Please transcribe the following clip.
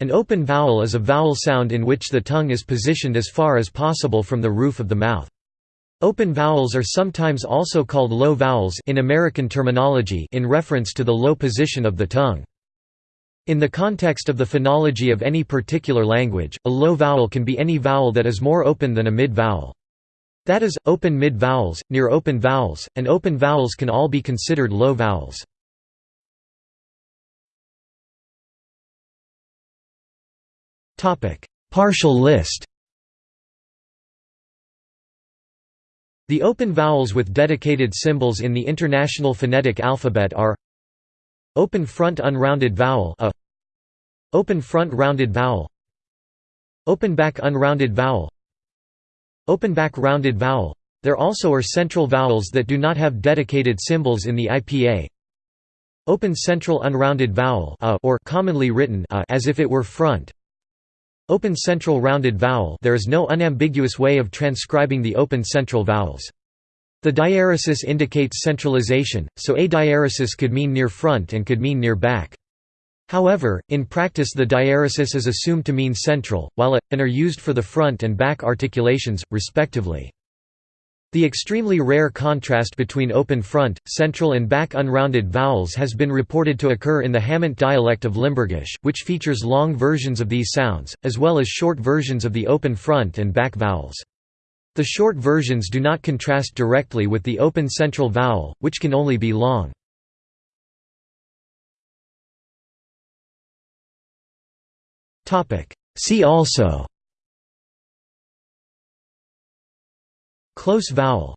An open vowel is a vowel sound in which the tongue is positioned as far as possible from the roof of the mouth. Open vowels are sometimes also called low vowels in American terminology in reference to the low position of the tongue. In the context of the phonology of any particular language, a low vowel can be any vowel that is more open than a mid-vowel. That is, open mid-vowels, near open vowels, and open vowels can all be considered low vowels. Partial list. The open vowels with dedicated symbols in the International Phonetic Alphabet are Open front unrounded vowel a, Open front rounded vowel Open back unrounded vowel Open back rounded vowel. There also are central vowels that do not have dedicated symbols in the IPA Open central unrounded vowel a or commonly written a as if it were front Open central rounded vowel there is no unambiguous way of transcribing the open central vowels. The diaeresis indicates centralization, so a diaeresis could mean near front and could mean near back. However, in practice the diaeresis is assumed to mean central, while a, and are used for the front and back articulations, respectively. The extremely rare contrast between open front, central and back unrounded vowels has been reported to occur in the Hamont dialect of Limburgish, which features long versions of these sounds, as well as short versions of the open front and back vowels. The short versions do not contrast directly with the open central vowel, which can only be long. See also Close vowel